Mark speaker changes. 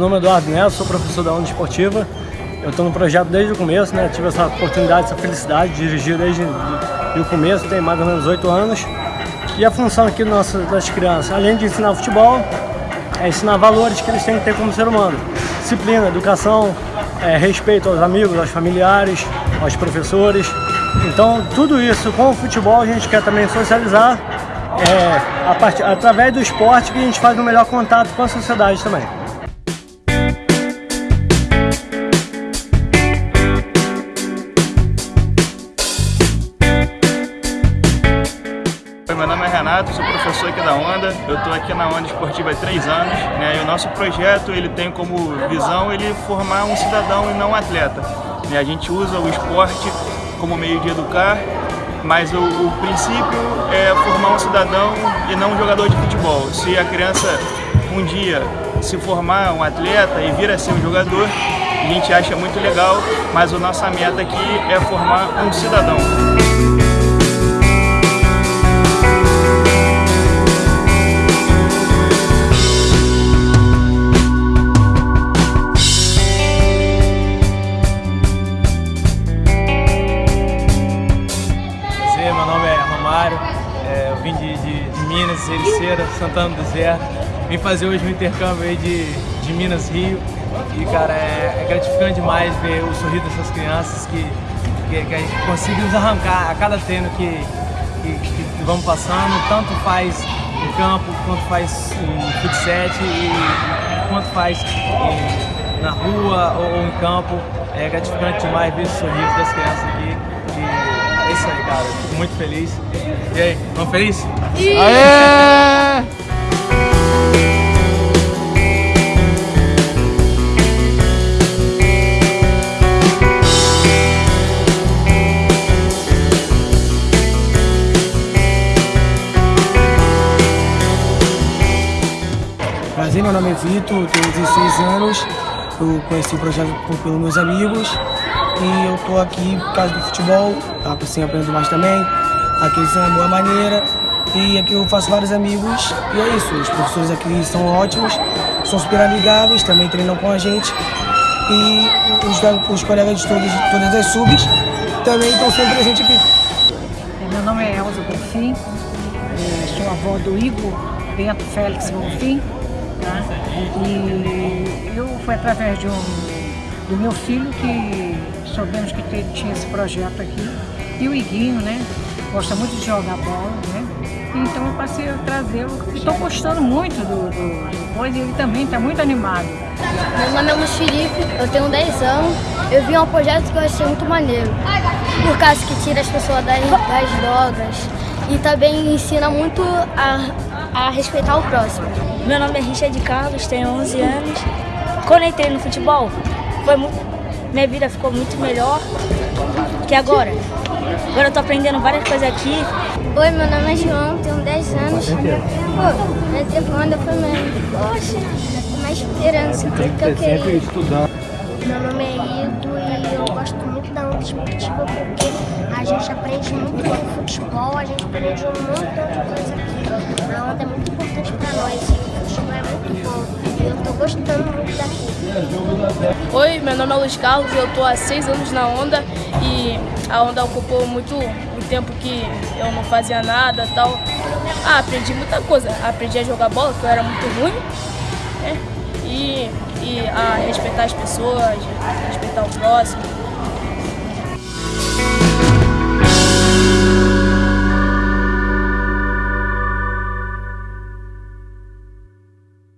Speaker 1: nome é Eduardo Neto, sou professor da Onda Esportiva. Eu estou no projeto desde o começo, né? Tive essa oportunidade, essa felicidade de dirigir desde o começo, tem mais ou menos oito anos. E a função aqui das crianças, além de ensinar futebol, é ensinar valores que eles têm que ter como ser humano. Disciplina, educação, é, respeito aos amigos, aos familiares, aos professores. Então, tudo isso com o futebol a gente quer também socializar é, a part... através do esporte que a gente faz um melhor contato com a sociedade também.
Speaker 2: Sou professor aqui da Onda. Eu estou aqui na Onda Esportiva há três anos. Né? E o nosso projeto ele tem como visão ele formar um cidadão e não um atleta. Né? A gente usa o esporte como meio de educar, mas o, o princípio é formar um cidadão e não um jogador de futebol. Se a criança um dia se formar um atleta e vir a ser um jogador, a gente acha muito legal, mas a nossa meta aqui é formar um cidadão.
Speaker 3: Vim de, de, de Minas, Ericeira, Santana do Zé. Vim fazer hoje um intercâmbio aí de, de Minas Rio. E, cara, é, é gratificante demais ver o sorriso dessas crianças que, que, que a gente conseguimos arrancar a cada treino que, que, que, vamos passando, tanto faz em campo, quanto faz em futset e quanto faz em, na rua ou, ou, em campo. É gratificante demais ver o sorriso das crianças aqui. Isso aí, cara. Fico muito feliz. E aí, vamos feliz? Aê!
Speaker 4: Prazer, meu nome é Vitor, tenho 16 anos. Eu conheci o projeto pelos meus amigos e eu tô aqui por causa do futebol, assim aprendo mais também. Aqui são uma boa maneira e aqui eu faço vários amigos e é isso. Os professores aqui são ótimos, são super amigáveis, também treinam com a gente e os, os colegas de todas, todas as subs também estão sempre presentes aqui.
Speaker 5: É, meu nome é Elza Bonfim, é, sou avó do Igor Bento Félix Bonfim. Tá? E eu fui através de um, do meu filho que soubemos que tinha esse projeto aqui. E o Iguinho, né? Gosta muito de jogar bola, né? Então eu passei a trazê-lo e estou gostando muito do, do, do coisa e ele também está muito animado.
Speaker 6: Meu nome é Felipe, eu tenho 10 anos. Eu vi um projeto que eu achei muito maneiro. Por causa que tira as pessoas das, das drogas e também ensina muito a, a respeitar o próximo.
Speaker 7: Meu nome é Richard Carlos, tenho 11 anos. Quando entrei no futebol, foi muito, minha vida ficou muito melhor que agora. Agora eu tô aprendendo várias coisas aqui.
Speaker 6: Oi, meu nome é João, tenho 10 anos. Pô, minha segunda foi. Poxa, uma esperança, tudo que eu queria.
Speaker 1: estudando.
Speaker 8: Meu nome é Igor e eu gosto muito da onda esportiva porque a gente aprende muito com futebol, a gente aprende um montão de coisa aqui. A onda é muito importante para nós, o futebol é muito bom. E eu tô gostando muito daqui.
Speaker 9: Meu nome é Luiz Carlos, eu tô há seis anos na onda e a onda ocupou muito o tempo que eu não fazia nada tal. Ah, aprendi muita coisa. Aprendi a jogar bola, que eu era muito ruim. Né? E, e a respeitar as pessoas, respeitar o próximo.